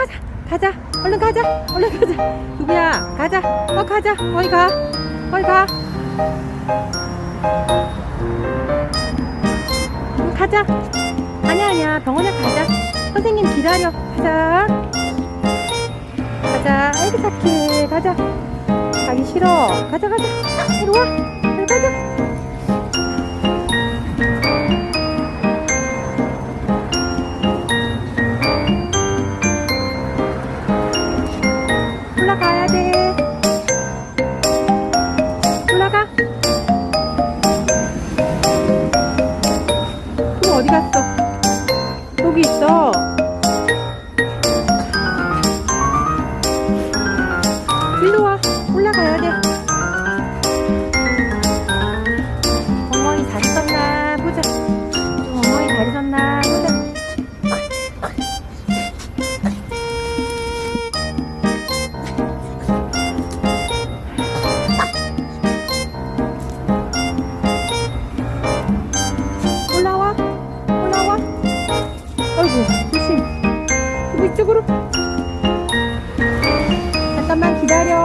가자. 가자. 얼른 가자. 얼른 가자. 누구야 가자. 어 가자. 어이 가. 어이 가. 응, 가자. 아니야 아니야. 병원에 가자. 선생님 기다려. 가자. 가자. 아이고 착해 가자. 가기 싫어. 가자 가자. 이리 와. 이리 가자 올라가야 돼. 올라가. 그럼 어디 갔어? 여기 있어. 일로 와. 올라가야 돼. 엉덩이 다리 섰나? 보자. 엉덩이 다리 섰나 음, 조심. 이쪽으로. 잠깐만 기다려.